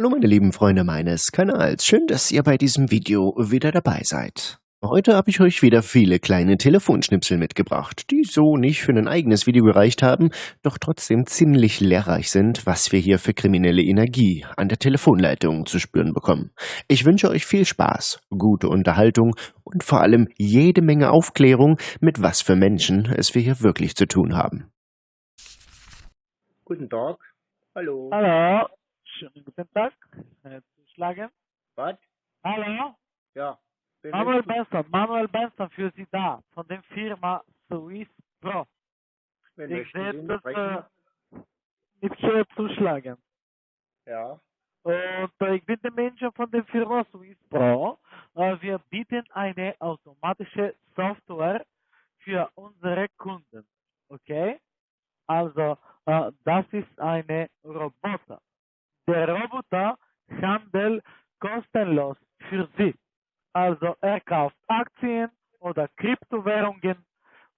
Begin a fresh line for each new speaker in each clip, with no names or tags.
Hallo meine lieben Freunde meines Kanals, schön, dass ihr bei diesem Video wieder dabei seid. Heute habe ich euch wieder viele kleine Telefonschnipsel mitgebracht, die so nicht für ein eigenes Video gereicht haben, doch trotzdem ziemlich lehrreich sind, was wir hier für kriminelle Energie an der Telefonleitung zu spüren bekommen. Ich wünsche euch viel Spaß, gute Unterhaltung und vor allem jede Menge Aufklärung, mit was für Menschen es wir hier wirklich zu tun haben.
Guten Tag. Hallo.
Hallo, schönen guten Tag. Äh, Zuschlagen.
Was?
Hallo,
Ja.
Manuel
ich-
Benson, Manuel Benson für Sie da, von der Firma Swiss Pro.
Wen
Ich werde
sprechen?
äh, mit hier zuschlagen.
Ja.
Und äh, ich bin der Mensch von der Firma Swiss Pro. Äh, wir bieten eine automatische Software für unsere Kunden. Okay? Also, äh, das ist eine Roboter. Der Roboter handelt kostenlos für Sie. Also, er kauft Aktien oder Kryptowährungen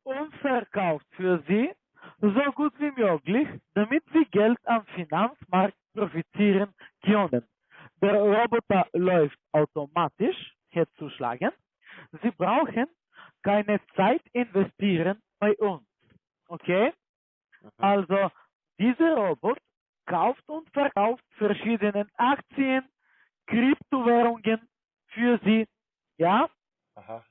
und verkauft für Sie so gut wie möglich, damit Sie Geld am Finanzmarkt profitieren können. Der Roboter läuft automatisch, hier zuschlagen. Sie brauchen keine Zeit investieren bei uns. Okay? Also, dieser Robot kauft und verkauft verschiedene Aktien, Kryptowährungen für Sie. Ja?
Aha.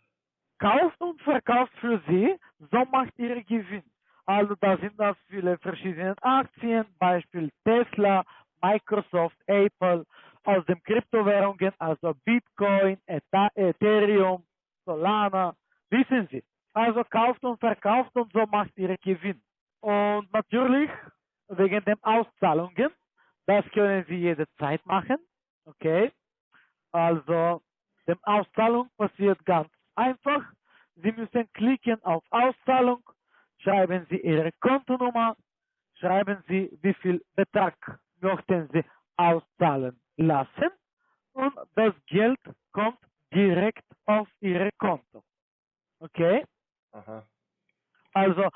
kauft und verkauft für sie, so macht ihr Gewinn. Also da sind das viele verschiedene Aktien, Beispiel Tesla, Microsoft, Apple, aus den Kryptowährungen, also Bitcoin, Ethereum, Solana, wissen Sie. Also kauft und verkauft und so macht ihr Gewinn. Und natürlich wegen den Auszahlungen, das können Sie jederzeit machen, okay? Also die Auszahlung passiert ganz einfach. Sie müssen klicken auf Auszahlung, schreiben Sie Ihre Kontonummer, schreiben Sie, wie viel Betrag möchten Sie auszahlen lassen und das Geld kommt direkt auf Ihr Konto. Okay?
Aha.
Also,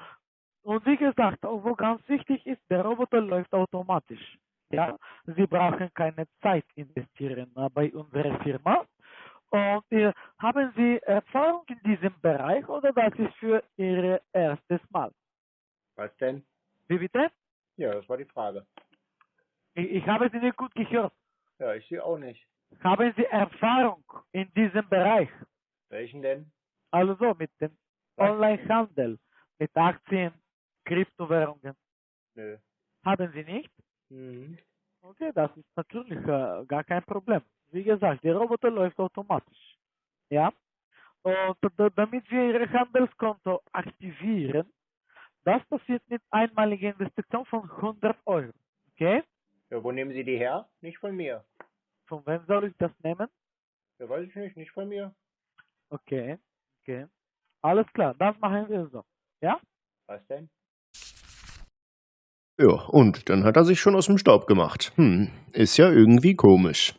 und wie gesagt, wo ganz wichtig ist, der Roboter läuft automatisch. Ja, Sie brauchen keine Zeit investieren bei unserer Firma. Und äh, haben Sie Erfahrung in diesem Bereich oder das ist für Ihr erstes Mal?
Was denn?
Wie bitte?
Ja, das war die Frage.
Ich, ich habe Sie nicht gut gehört.
Ja, ich sehe auch nicht.
Haben Sie Erfahrung in diesem Bereich?
Welchen denn?
Also mit dem? Onlinehandel, mit Aktien, Kryptowährungen.
Nö.
Haben Sie nicht?
Mhm.
Okay, das ist natürlich äh, gar kein Problem. Wie gesagt, der Roboter läuft automatisch. Ja? Und da- damit wir Ihr Handelskonto aktivieren, das passiert mit einmaliger Investition von 100 Euro. Okay?
Ja, wo nehmen Sie die her? Nicht von mir.
Von wem soll ich das nehmen?
Ja, weiß ich nicht. Nicht von mir.
Okay, okay. Alles klar, das machen wir so. Ja?
Was denn?
Ja, und dann hat er sich schon aus dem Staub gemacht. Hm, ist ja irgendwie komisch.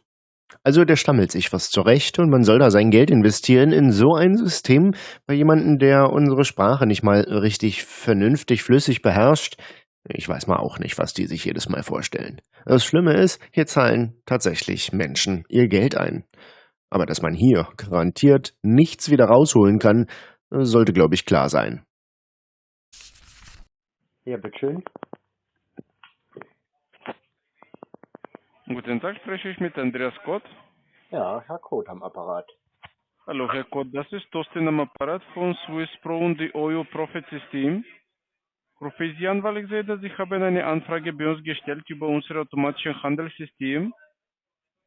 Also der stammelt sich was zurecht und man soll da sein Geld investieren in so ein System bei jemandem, der unsere Sprache nicht mal richtig vernünftig flüssig beherrscht. Ich weiß mal auch nicht, was die sich jedes Mal vorstellen. Das Schlimme ist, hier zahlen tatsächlich Menschen ihr Geld ein. Aber dass man hier garantiert nichts wieder rausholen kann, sollte, glaube ich, klar sein.
Ja, bitteschön.
Guten Tag, spreche ich mit Andreas Kott.
Ja, Herr Koth am Apparat.
Hallo, Herr Kott, das ist Thorsten am Apparat von Swiss Pro und die OYO Profit System. Rufe ich Sie an, weil ich sehe, dass Sie haben eine Anfrage bei uns gestellt über unser automatisches Handelssystem.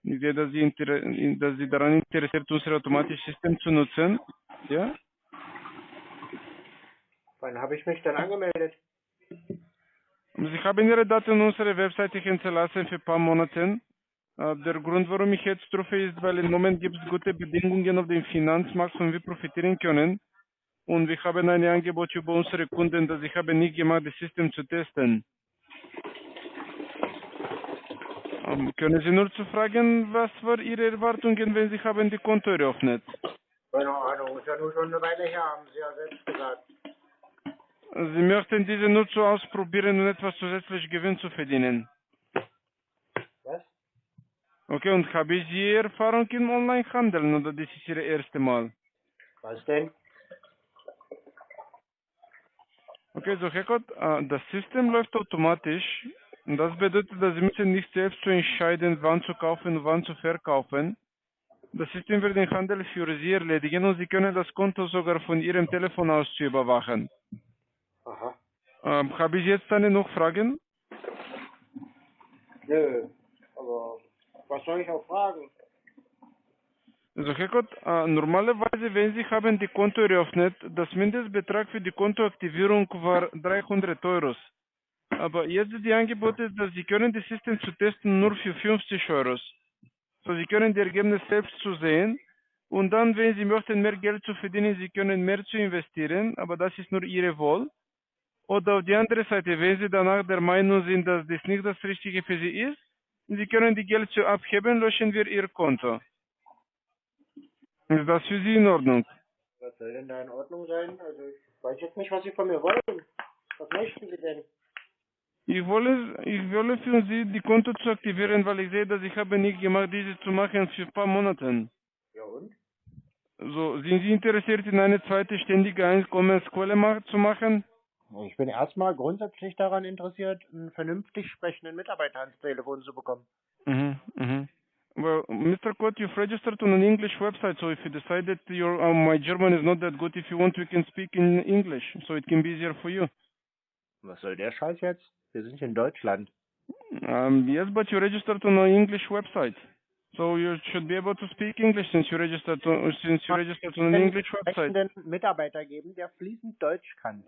Ich sehe, dass Sie, dass Sie daran interessiert unser automatisches System zu nutzen. Ja?
Wann habe ich mich denn angemeldet?
Sie haben Ihre Daten unserer Webseite hinterlassen für ein paar Monate. Der Grund, warum ich jetzt rufe, ist, weil im Moment gibt es gute Bedingungen auf dem Finanzmarkt, von wir profitieren können. Und wir haben ein Angebot über unsere Kunden, dass ich habe nicht gemacht, das System zu testen. Ähm, können Sie nur zu fragen, was waren Ihre Erwartungen, wenn Sie haben die Konto eröffnet?
Keine Ahnung. Ist ja nur schon eine Weile her, haben Sie ja selbst gesagt.
Sie möchten diese nur zu ausprobieren und etwas zusätzlich Gewinn zu verdienen.
Was?
Okay, und habe ich Sie Erfahrung im Onlinehandel oder das ist Ihr erstes Mal?
Was denn?
Okay, so äh, das System läuft automatisch. Und das bedeutet, dass Sie müssen nicht selbst zu entscheiden, wann zu kaufen und wann zu verkaufen. Das System wird den Handel für Sie erledigen und Sie können das Konto sogar von Ihrem Telefon aus zu überwachen.
Aha.
Ähm, habe ich jetzt eine noch Fragen?
Nö. Aber was soll ich auch fragen?
Also Herr Gott, äh, normalerweise, wenn Sie haben die Konto eröffnet, das Mindestbetrag für die Kontoaktivierung war 300 Euro. Aber jetzt ist die Angebote, dass Sie können das System zu testen nur für 50 Euro. So, Sie können die Ergebnisse selbst zu sehen. Und dann, wenn Sie möchten, mehr Geld zu verdienen, Sie können mehr zu investieren, aber das ist nur Ihre Wahl. Oder auf die andere Seite, wenn Sie danach der Meinung sind, dass das nicht das Richtige für Sie ist, Sie können die Geld zu abheben, löschen wir Ihr Konto. Ist das für Sie in Ordnung?
Was soll denn da in Ordnung sein? Also ich weiß jetzt nicht, was Sie von mir wollen. Was möchten Sie denn?
Ich wolle, ich wolle für Sie die Konto zu aktivieren, weil ich sehe, dass ich habe nicht gemacht, diese zu machen für ein paar Monate.
Ja und?
So, sind Sie interessiert, in eine zweite ständige Einkommensquelle zu machen?
Ich bin erstmal grundsätzlich daran interessiert, einen vernünftig sprechenden Mitarbeiter ans Telefon zu bekommen.
Mhm, mhm. Well, Mr. Kot, you've registered on an English website, so if you decide that your uh, my German is not that good, if you want, we can speak in English, so it can be easier for you.
Was soll der Scheiß jetzt? Wir sind in Deutschland.
Um, yes, but you registered on an English website, so you should be able to speak English since you registered on, since you registered on an English website.
Mitarbeiter geben, der fließend Deutsch kann.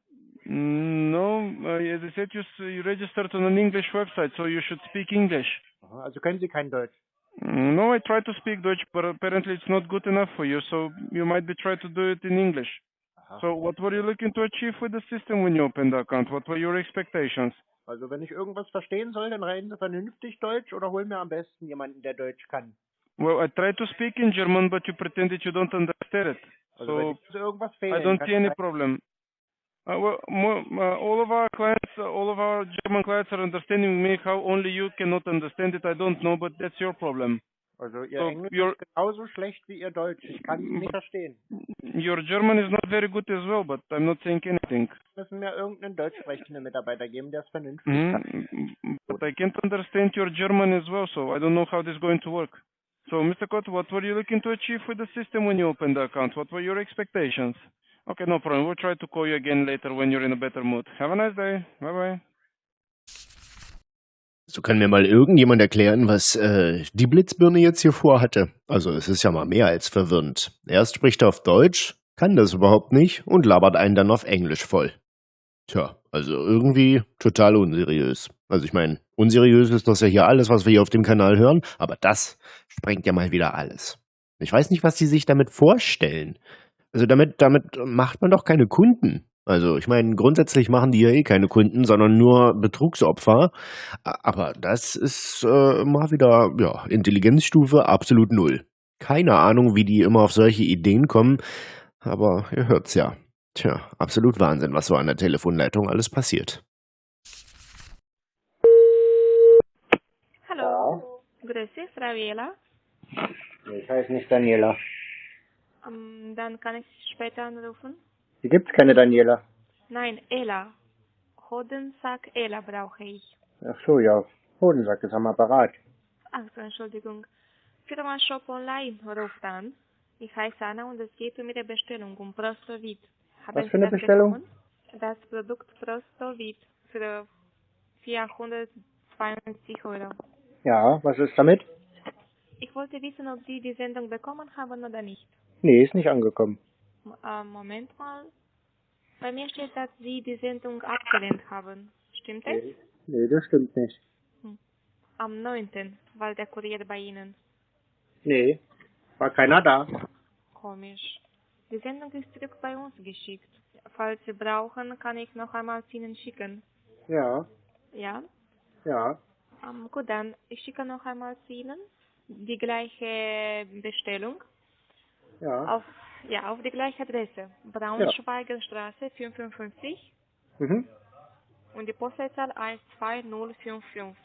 Mm, No, uh, as I said, you, you registered on an English website, so you should speak English.
Aha, Also können Sie kein Deutsch.
Mm, No, I try to speak Dutch, but apparently it's not good enough for you, so you might be trying to do it in English.
Aha.
So what were you looking to achieve with the system when you opened the account? What were your expectations?
Also wenn ich irgendwas verstehen soll, dann reden Sie vernünftig Deutsch oder holen mir am besten jemanden, der Deutsch kann.
Well, I tried to speak in German, but you pretended you don't understand it.
Also wenn
So
jetzt irgendwas
I
fehlt,
don't
kann
see any
ich-
problem. Uh, well, mo- uh, all of our clients, uh, all of our German clients are understanding me. How only you cannot understand it, I don't know, but that's your problem.
Also Ihr
so
Englisch
you're-
ist genauso schlecht wie Ihr Deutsch. Ich kann Sie nicht verstehen.
Your German is not very good as well, but I'm not saying anything.
Müssen mir irgendeinen deutsch sprechenden Mitarbeiter geben, der es vernünftig kann.
Mhm. But I can't understand your German as well, so I don't know how this is going to work. So, Mr. Kot, what were you looking to achieve with the system when you opened the account? What were your expectations? Okay, no problem. We'll try to call you again later when you're in a better mood. Have a nice day. Bye bye.
So kann mir mal irgendjemand erklären, was äh, die Blitzbirne jetzt hier vorhatte. Also es ist ja mal mehr als verwirrend. Erst spricht er auf Deutsch, kann das überhaupt nicht und labert einen dann auf Englisch voll. Tja, also irgendwie total unseriös. Also ich meine, unseriös ist das ja hier alles, was wir hier auf dem Kanal hören, aber das sprengt ja mal wieder alles. Ich weiß nicht, was die sich damit vorstellen. Also damit, damit macht man doch keine Kunden. Also ich meine, grundsätzlich machen die ja eh keine Kunden, sondern nur Betrugsopfer. Aber das ist äh, mal wieder ja, Intelligenzstufe absolut null. Keine Ahnung, wie die immer auf solche Ideen kommen, aber ihr hört's ja. Tja, absolut Wahnsinn, was so an der Telefonleitung alles passiert.
Hallo, grüß dich, Frau Jela.
Ich heiße nicht Daniela.
Ähm, dann kann ich später anrufen.
Hier gibt's keine Daniela.
Nein, Ela. Hodensack Ela brauche ich.
Ach so, ja. Hodensack ist am Apparat.
Ach so, Entschuldigung. Firma Shop Online ruft an. Ich heiße Anna und es geht um Ihre Bestellung um Prostovit. Haben
Was für eine
das
Bestellung?
bekommen? Das Produkt Prostovit für 472 Euro.
Ja, was ist damit?
Ich wollte wissen, ob Sie die Sendung bekommen haben oder nicht.
Nee, ist nicht angekommen.
Äh, Moment mal. Bei mir steht, dass Sie die Sendung abgelehnt haben. Stimmt es?
Nee, nee das stimmt nicht.
Am 9. war der Kurier bei Ihnen.
Nee, war keiner da.
Komisch. Die Sendung ist zurück bei uns geschickt. Falls Sie brauchen, kann ich noch einmal zu Ihnen schicken.
Ja,
Ja?
ja.
Ähm, gut, dann ich schicke noch einmal zu Ihnen die gleiche Bestellung
Ja.
auf, ja, auf die gleiche Adresse. Braunschweigerstraße 55
Mhm.
und die Postleitzahl 12055.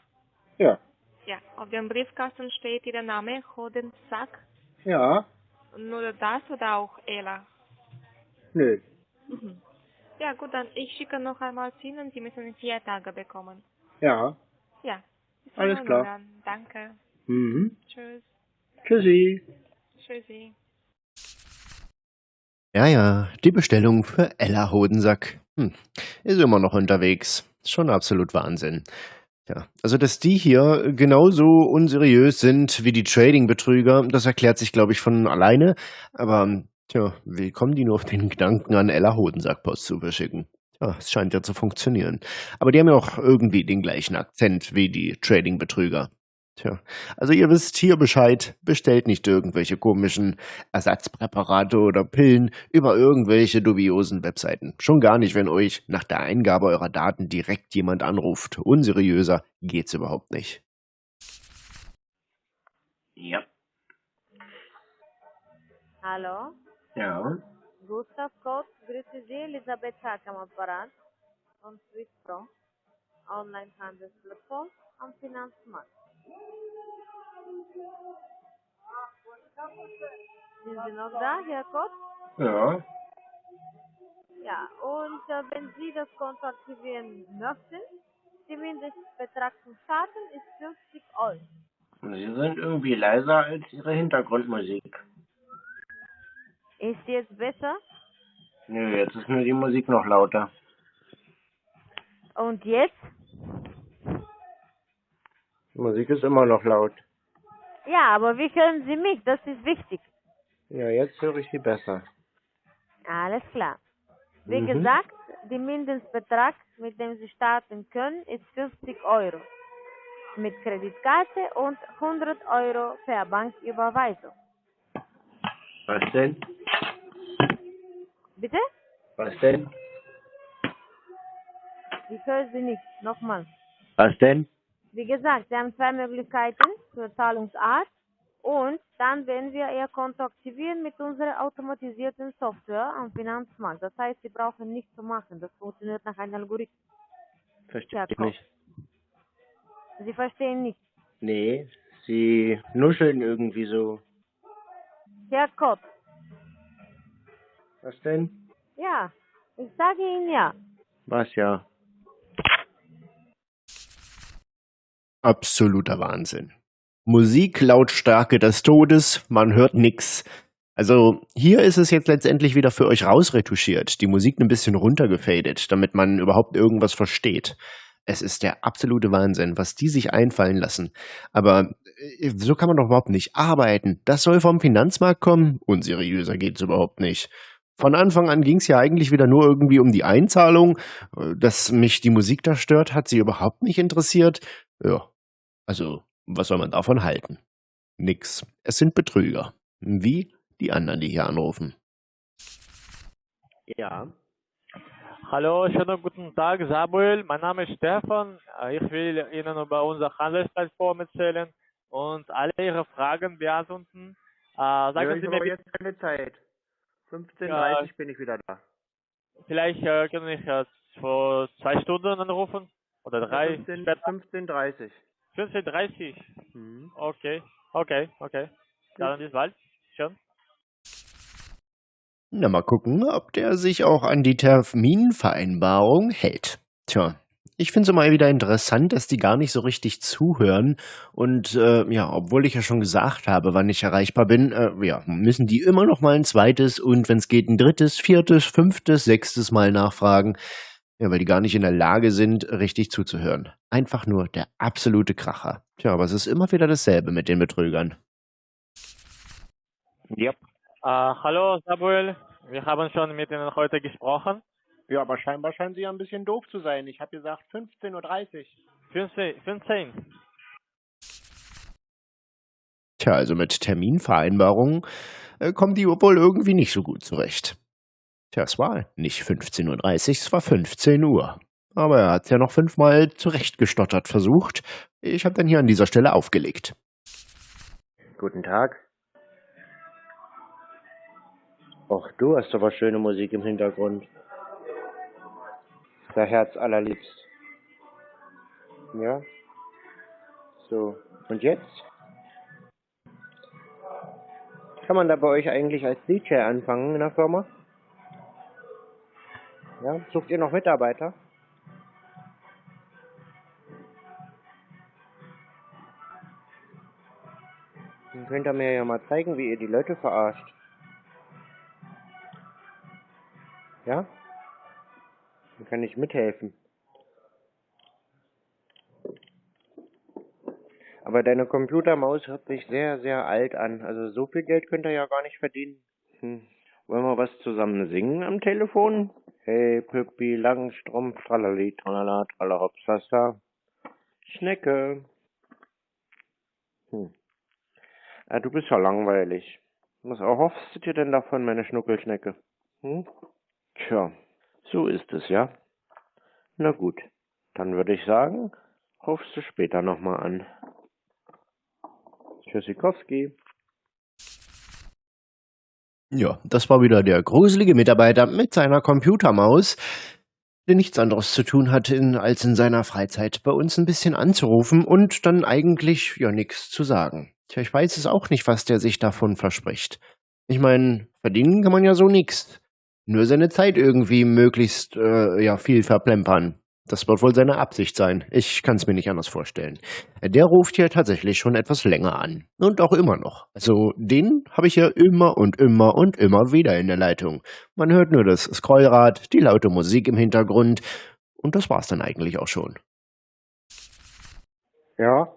Ja.
Ja, auf dem Briefkasten steht Ihr Name, Hodensack.
Ja,
Nur das oder auch Ella?
nö.
Mhm. Ja, gut, dann ich schicke noch einmal zu Ihnen. Sie müssen vier Tage bekommen.
Ja.
Ja. In
Alles klar.
Dann. Danke.
Mhm.
Tschüss.
Tschüssi.
Tschüssi.
Ja, ja, die Bestellung für Ella Hodensack. Hm, ist immer noch unterwegs. Schon absolut Wahnsinn. Ja, also dass die hier genauso unseriös sind wie die Trading-Betrüger, das erklärt sich, glaube ich, von alleine. Aber, tja, wie kommen die nur auf den Gedanken, an Ella Hodensack Post zu verschicken? Ja, es scheint ja zu funktionieren. Aber die haben ja auch irgendwie den gleichen Akzent wie die Trading-Betrüger. Tja, also ihr wisst hier Bescheid, bestellt nicht irgendwelche komischen Ersatzpräparate oder Pillen über irgendwelche dubiosen Webseiten. Schon gar nicht, wenn euch nach der Eingabe eurer Daten direkt jemand anruft. Unseriöser geht's überhaupt nicht.
Ja.
Hallo,
Ja.
Gustav Kott, grüße Sie, Elisabeth Hack am Apparat von Swiss Pro, Onlinehandelsplattform am Finanzmarkt. Sind Sie noch da, Herr Kott?
Ja.
Ja, und äh, wenn Sie das Konto aktivieren möchten, der Mindestbetrag zum Starten ist 50 Euro.
Sie sind irgendwie leiser als Ihre Hintergrundmusik.
Ist jetzt besser?
Nö, jetzt ist nur die Musik noch lauter.
Und jetzt?
Die Musik ist immer noch laut.
Ja, aber wie hören Sie mich? Das ist wichtig.
Ja, jetzt höre ich Sie besser.
Alles klar. Wie
Mhm.
gesagt, der Mindestbetrag, mit dem Sie starten können, ist 50 Euro. Mit Kreditkarte und 100 Euro per Banküberweisung.
Was denn?
Bitte?
Was denn?
Ich höre Sie nicht. Nochmal.
Was denn?
Wie gesagt, Sie haben zwei Möglichkeiten zur Zahlungsart und dann werden wir Ihr Konto aktivieren mit unserer automatisierten Software am Finanzmarkt. Das heißt, Sie brauchen nichts zu machen. Das funktioniert nach einem Algorithmus.
Verstehe ich nicht.
Sie verstehen nicht.
Nee, Sie nuscheln irgendwie so.
Herr Kott,
Was denn?
ja, ich sage Ihnen ja.
Was ja?
Absoluter Wahnsinn. Musiklautstärke des Todes, man hört nix. Also hier ist es jetzt letztendlich wieder für euch rausretuschiert, die Musik ein bisschen runtergefadet, damit man überhaupt irgendwas versteht. Es ist der absolute Wahnsinn, was die sich einfallen lassen. Aber äh, so kann man doch überhaupt nicht arbeiten. Das soll vom Finanzmarkt kommen? Unseriöser geht's überhaupt nicht. Von Anfang an ging's ja eigentlich wieder nur irgendwie um die Einzahlung. Äh, Dass mich die Musik da stört, hat sie überhaupt nicht interessiert. Ja, also was soll man davon halten? Nix. Es sind Betrüger. Wie die anderen, die hier anrufen.
Ja.
Hallo, schönen guten Tag, Samuel. Mein Name ist Stefan. Äh, Ich will Ihnen über unsere Handelsplattform erzählen und alle Ihre Fragen beantworten. Äh, sagen Sie mir,
jetzt keine Zeit. 15.30
Ja.
bin ich wieder da.
vielleicht äh, können ich äh, vor zwei Stunden anrufen oder drei.
15
später.
15.30
15.30
Mhm.
Okay, okay, okay. Dann bis bald. Schön.
Na, mal gucken, ob der sich auch an die Terminvereinbarung hält. Tja, ich finde es immer wieder interessant, dass die gar nicht so richtig zuhören. Und äh, ja, obwohl ich ja schon gesagt habe, wann ich erreichbar bin, äh, ja, müssen die immer noch mal ein zweites und wenn es geht ein drittes, viertes, fünftes, sechstes Mal nachfragen. Ja, weil die gar nicht in der Lage sind, richtig zuzuhören. Einfach nur der absolute Kracher. Tja, aber es ist immer wieder dasselbe mit den Betrügern.
Ja.
Äh, hallo, Samuel. Wir haben schon mit Ihnen heute gesprochen.
Ja, aber scheinbar scheinen Sie ja ein bisschen doof zu sein. Ich habe gesagt 15.30 Uhr.
15. 15.
Tja, also mit Terminvereinbarungen äh, kommen die wohl irgendwie nicht so gut zurecht. Tja, es war nicht 15.30 Uhr, es war 15 Uhr. Aber er hat ja noch fünfmal zurechtgestottert versucht. Ich habe dann hier an dieser Stelle aufgelegt.
Guten Tag. Och, du hast aber schöne Musik im Hintergrund. Der Herz allerliebst. Ja? So, Und jetzt? Kann man da bei euch eigentlich als DJ anfangen in der Firma? Ja, sucht ihr noch Mitarbeiter? Dann könnt ihr mir ja mal zeigen, wie ihr die Leute verarscht. Ja? Dann kann ich mithelfen. Aber deine Computermaus hört sich sehr, sehr alt an. Also so viel Geld könnt ihr ja gar nicht verdienen. Hm. Wollen wir was zusammen singen am Telefon? Hey, Püppi, Langstrumpf, tralali, tralala, tralalopsasa. Schnecke. Hm. Ja, du bist ja langweilig. Was erhoffst du dir denn davon, meine Schnuckelschnecke? Hm? Tja, so ist es, ja. Na gut, dann würde ich sagen, rufst du später nochmal an. Tschüssikowski.
Ja, das war wieder der gruselige Mitarbeiter mit seiner Computermaus, der nichts anderes zu tun hatte, in, als in seiner Freizeit bei uns ein bisschen anzurufen und dann eigentlich ja nichts zu sagen. Tja, ich weiß es auch nicht, was der sich davon verspricht. Ich meine, verdienen kann man ja so nix. Nur seine Zeit irgendwie möglichst äh, ja viel verplempern. Das wird wohl seine Absicht sein. Ich kann es mir nicht anders vorstellen. Der ruft hier tatsächlich schon etwas länger an. Und auch immer noch. Also den habe ich ja immer und immer und immer wieder in der Leitung. Man hört nur das Scrollrad, die laute Musik im Hintergrund. Und das war's dann eigentlich auch schon.
Ja?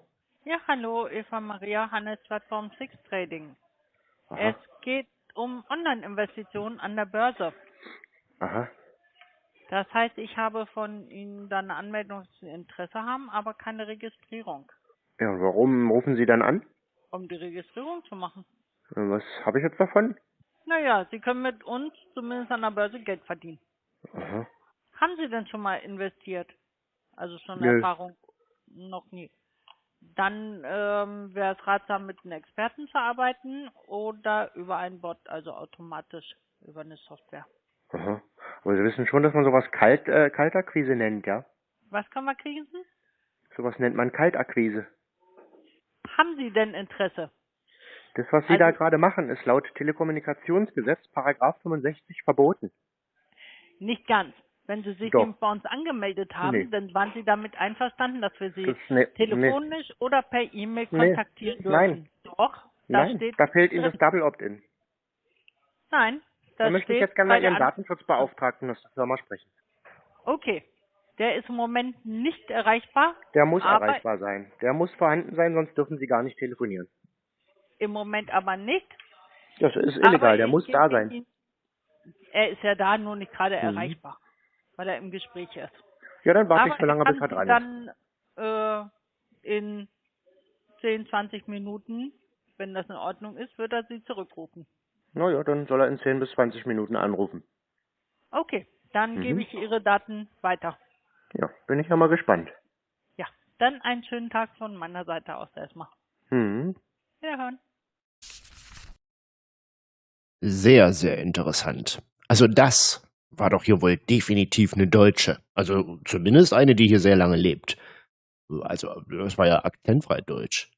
Ja, hallo, Eva Maria, Handelsplattform Six Trading.
Aha.
Es geht um Online-Investitionen an der Börse.
Aha.
Das heißt, ich habe von Ihnen dann eine Anmeldung, dass Sie Interesse haben, aber keine Registrierung.
Ja, und warum rufen Sie dann an?
Um die Registrierung zu machen.
Äh, Was habe ich jetzt davon?
Naja, Sie können mit uns zumindest an der Börse Geld verdienen.
Aha.
Haben Sie denn schon mal investiert? Also schon
Nö.
Erfahrung? Noch nie. Dann ähm, wäre es ratsam, mit einem Experten zu arbeiten oder über einen Bot, also automatisch über eine Software.
Aha. Aber Sie wissen schon, dass man sowas Kalt, äh, Kaltakquise nennt, ja?
Was können wir kriegen?
Sowas nennt man Kaltakquise.
Haben Sie denn Interesse?
Das, was Sie da
Also-
gerade machen, ist laut Telekommunikationsgesetz Paragraph 65 verboten.
Nicht ganz. Wenn Sie sich
Doch.
bei uns angemeldet haben,
Nee.
dann waren Sie damit einverstanden, dass wir Sie
Das, ne,
telefonisch oder per E-Mail
Nee.
kontaktieren dürfen.
Nein.
Doch, da
Nein,
steht
da fehlt Ihnen das Double Opt-in.
Nein,
Da
das
möchte ich jetzt gerne Ihren
An-
Datenschutzbeauftragten aus der Firma sprechen.
Okay. Der ist im Moment nicht erreichbar.
Der muss erreichbar sein. Der muss vorhanden sein, sonst dürfen Sie gar nicht telefonieren.
Im Moment aber nicht.
Das ist illegal, der muss da sein.
Ihnen- Er ist ja da, nur nicht gerade
Mhm.
erreichbar, weil er im Gespräch ist.
Ja, dann warte
aber
ich so lange, bis er dran ist.
dann äh, in 10, 20 Minuten, wenn das in Ordnung ist, wird er Sie zurückrufen.
Naja, dann soll er in 10 bis 20 Minuten anrufen.
Okay, dann
Mhm.
gebe ich Ihre Daten weiter.
Ja, bin ich ja mal gespannt.
Ja, dann einen schönen Tag von meiner Seite aus erstmal.
Hm.
Wiederhören.
Sehr, sehr interessant. Also das war doch hier wohl definitiv eine Deutsche. Also zumindest eine, die hier sehr lange lebt. Also das war ja akzentfrei Deutsch.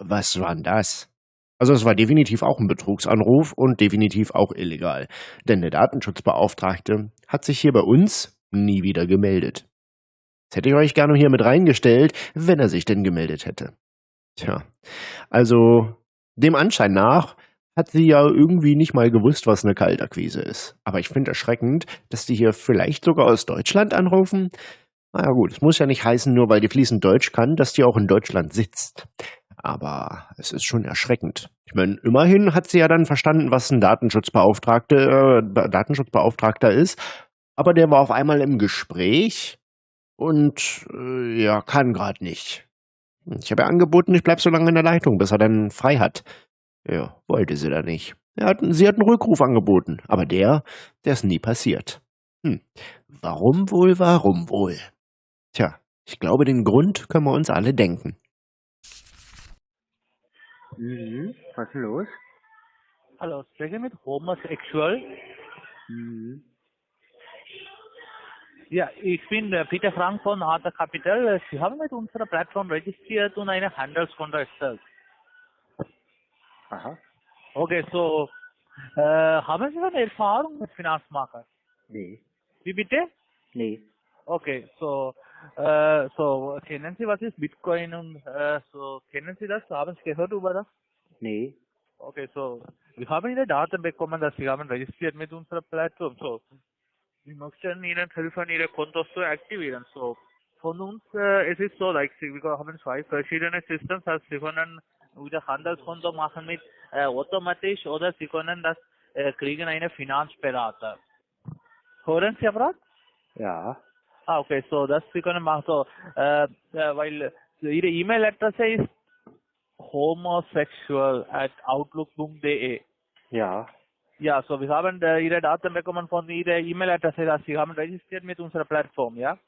Was war denn das? Also es war definitiv auch ein Betrugsanruf und definitiv auch illegal. Denn der Datenschutzbeauftragte hat sich hier bei uns nie wieder gemeldet. Das hätte ich euch gerne hier mit reingestellt, wenn er sich denn gemeldet hätte. Tja, also dem Anschein nach hat sie ja irgendwie nicht mal gewusst, was eine Kaltakquise ist. Aber ich finde erschreckend, dass die hier vielleicht sogar aus Deutschland anrufen. Naja gut, es muss ja nicht heißen, nur weil die fließend Deutsch kann, dass die auch in Deutschland sitzt. Aber es ist schon erschreckend. Ich meine, immerhin hat sie ja dann verstanden, was ein Datenschutzbeauftragte, äh, Datenschutzbeauftragter ist. Aber der war auf einmal im Gespräch und äh, ja, kann gerade nicht. Ich habe ja angeboten, ich bleib so lange in der Leitung, bis er dann frei hat. Ja, wollte sie da nicht. Hat, sie hat einen Rückruf angeboten, aber der, der ist nie passiert. Hm, warum wohl, warum wohl? Tja, ich glaube, den Grund können wir uns alle denken.
Mhm. Was ist denn los?
Hallo, spreche mit homosexuell.
Mhm.
Ja, ich bin Peter Frank von Arthur Capital. Sie haben mit unserer Plattform registriert und eine Handelskonto erstellt.
Aha.
Okay, so äh, haben Sie schon Erfahrung mit Finanzmarkt?
Nee.
Wie bitte?
Nee.
Okay, so äh, so kennen Sie was ist Bitcoin und äh, so kennen Sie das? Haben Sie gehört über das?
Nee.
Okay, so wir haben Ihre Daten bekommen, dass Sie haben registriert mit unserer Plattform. So wir möchten Ihnen helfen, Ihre Kontos zu aktivieren. So von uns äh, es ist so, like, wir haben zwei verschiedene Systems, also Sie können wieder Handelskonto machen mit äh, automatisch oder Sie können das äh, kriegen eine Finanzberater. Hören Sie aber?
Ja.
Ah, okay, so das Sie können machen. So, äh, äh, weil Ihre E-Mail-Adresse ist homosexual at outlook.de.
Ja.
Ja, so wir haben äh, Ihre Daten bekommen von Ihrer E-Mail-Adresse, dass Sie haben registriert mit unserer Plattform, ja?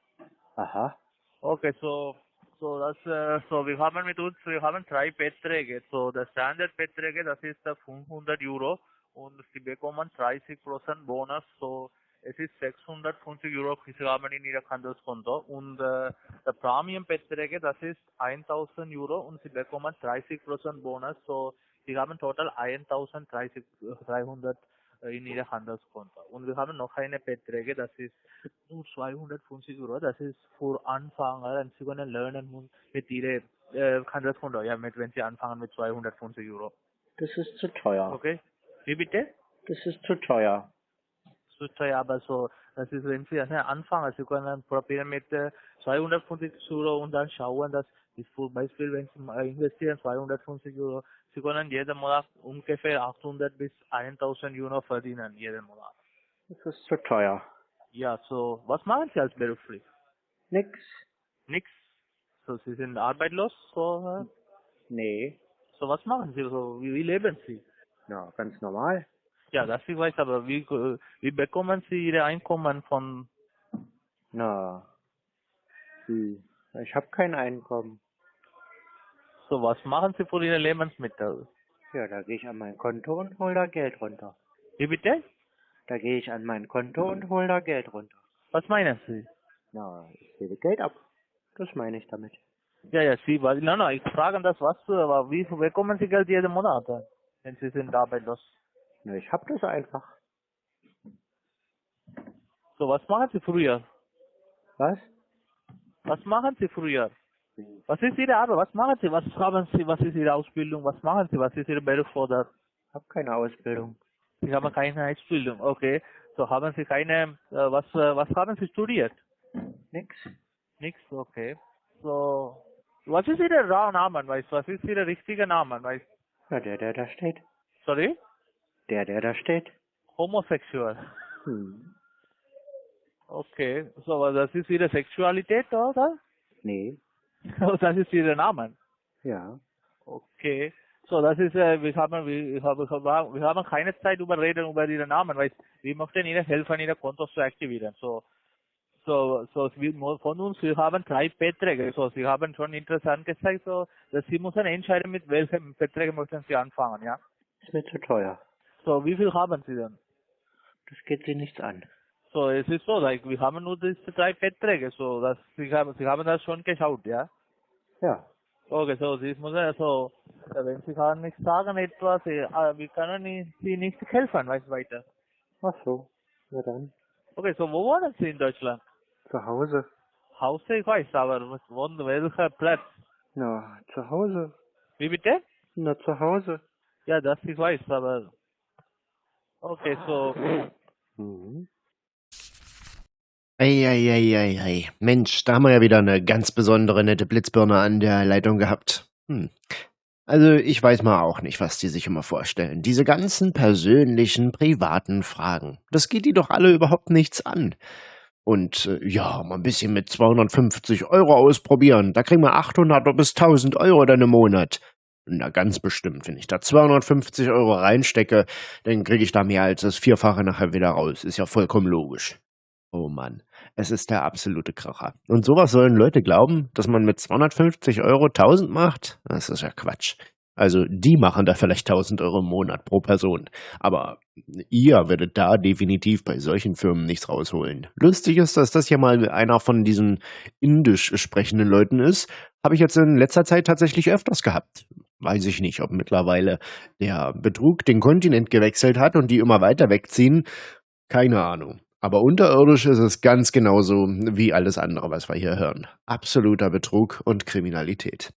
Aha.
Okay, so so das äh, so wir haben mit uns wir haben drei Beträge. So der Standardbeträge, das ist äh, 500 Euro und Sie bekommen 30 Prozent Bonus. So es ist 650 Euro, haben in Ihrem Handelskonto und äh, der Premium-Beträge, das ist 1000 Euro und Sie bekommen 30 Prozent Bonus. So Sie haben total 1030 300 äh, in Ihrem Handelskonto. Und wir haben noch eine Beträge, das ist nur 250 Euro, das ist für Anfänger und Sie können lernen mit Ihrem äh, Handelskonto, ja, mit, wenn Sie anfangen mit 250 Euro.
Das ist zu teuer.
Okay? Wie bitte?
Das ist zu teuer.
So teuer, aber so, das ist, wenn Sie also anfangen, Sie können probieren mit äh, 250 Euro und dann schauen, dass zum Beispiel, wenn Sie investieren 250 Euro, Sie können jeden Monat ungefähr 800 bis 1000 Euro verdienen, jeden Monat.
Das ist zu teuer.
Ja, so, was machen Sie als beruflich?
Nix.
Nix. So, Sie sind arbeitslos, so, äh,
Nee.
so was machen Sie, so, wie, wie leben Sie?
Ja, ganz normal.
Ja, das ich weiß, aber wie, wie bekommen Sie Ihre Einkommen von,
Na. Wie? Ich habe kein Einkommen.
so, was machen Sie für Ihre Lebensmittel?
Ja, da gehe ich an mein Konto und hol da Geld runter.
Wie bitte?
Da gehe ich an mein Konto und hol da Geld runter.
Was meinen Sie?
Na, ich hebe Geld ab. Das meine ich damit.
Ja, ja, Sie, weil, nein, nein, ich frage das, was, aber wie bekommen Sie Geld jeden Monat, wenn Sie sind arbeitslos?
Na, ich hab das einfach.
So, was machen Sie früher?
Was?
Was machen Sie früher? Was ist Ihre Arbeit? Was machen Sie? Was haben Sie? Was ist Ihre Ausbildung? Was machen Sie? Was ist Ihr Beruf oder?
Hab keine Ausbildung.
Sie haben keine Ausbildung, okay. So haben Sie keine, äh, was, äh, was haben Sie studiert?
Nix.
Nix, okay. So, was ist Ihr Name, weißt du? Was ist Ihr richtiger Name, weißt
Na, der, der da steht.
Sorry?
Der, der da steht.
Homosexual.
Hm.
Okay, so, das ist Ihre Sexualität, oder?
Nee.
das ist Ihr Name.
Ja.
Okay. So, das ist, äh, wir haben, wir haben, wir haben keine Zeit über reden über Ihre Namen, weil wir möchten Ihnen helfen, Ihre Kontos zu aktivieren. So, so, so, wir, von uns, wir haben drei Beträge. So, Sie haben schon interessant gezeigt, so, dass Sie müssen entscheiden, mit welchem Beträge möchten Sie anfangen, ja?
Ist mir zu teuer.
So, wie viel haben Sie denn?
Das geht Sie nichts an.
So, es ist so, like, wir haben nur diese drei Beträge, so, dass Sie haben, Sie haben das schon geschaut, ja?
Ja.
Okay, so, Sie müssen, also, wenn Sie kann nicht sagen etwas, äh, wir können Sie nicht helfen, weißt weiter.
Ach so. Na dann.
Okay, so, wo wohnen Sie in Deutschland?
Zu Hause.
Hause, ich weiß, aber was welcher Platz?
Na, zu Hause.
Wie bitte?
Na, zu Hause.
Ja, das ich weiß, aber, okay, so,
Mhm.
Eieieiei. Mensch, da haben wir ja wieder eine ganz besondere nette Blitzbirne an der Leitung gehabt. Hm. Also ich weiß mal auch nicht, was die sich immer vorstellen. Diese ganzen persönlichen, privaten Fragen. Das geht die doch alle überhaupt nichts an. Und äh, ja, mal ein bisschen mit 250 Euro ausprobieren. Da kriegen wir 800 bis 1000 Euro dann im Monat. Na, ganz bestimmt. Wenn ich da 250 Euro reinstecke, dann kriege ich da mehr als das Vierfache nachher wieder raus. Ist ja vollkommen logisch. Oh Mann, es ist der absolute Kracher. Und sowas sollen Leute glauben, dass man mit 250 Euro 1000 macht? Das ist ja Quatsch. Also die machen da vielleicht 1000 Euro im Monat pro Person. Aber ihr werdet da definitiv bei solchen Firmen nichts rausholen. Lustig ist, dass das ja mal einer von diesen indisch sprechenden Leuten ist. Habe ich jetzt in letzter Zeit tatsächlich öfters gehabt. Weiß ich nicht, ob mittlerweile der Betrug den Kontinent gewechselt hat und die immer weiter wegziehen. Keine Ahnung. Aber unterirdisch ist es ganz genauso wie alles andere, was wir hier hören. Absoluter Betrug und Kriminalität.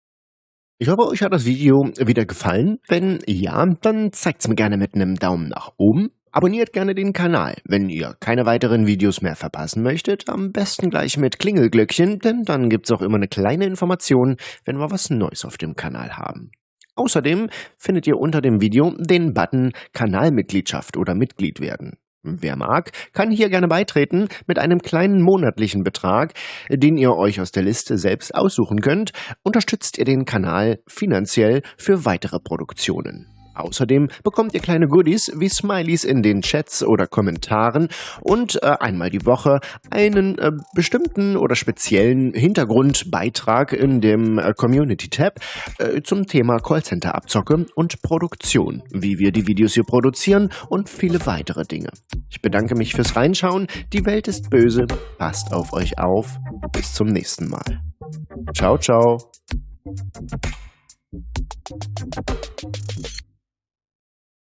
Ich hoffe, euch hat das Video wieder gefallen. Wenn ja, dann zeigt's mir gerne mit einem Daumen nach oben. Abonniert gerne den Kanal, wenn ihr keine weiteren Videos mehr verpassen möchtet. Am besten gleich mit Klingelglöckchen, denn dann gibt's auch immer eine kleine Information, wenn wir was Neues auf dem Kanal haben. Außerdem findet ihr unter dem Video den Button Kanalmitgliedschaft oder Mitglied werden. Wer mag, kann hier gerne beitreten mit einem kleinen monatlichen Betrag, den ihr euch aus der Liste selbst aussuchen könnt, unterstützt ihr den Kanal finanziell für weitere Produktionen. Außerdem bekommt ihr kleine Goodies wie Smileys in den Chats oder Kommentaren und äh, einmal die Woche einen äh, bestimmten oder speziellen Hintergrundbeitrag in dem äh, Community-Tab äh, zum Thema Callcenter-Abzocke und Produktion, wie wir die Videos hier produzieren und viele weitere Dinge. Ich bedanke mich fürs Reinschauen. Die Welt ist böse. Passt auf euch auf. Bis zum nächsten Mal. Ciao, ciao.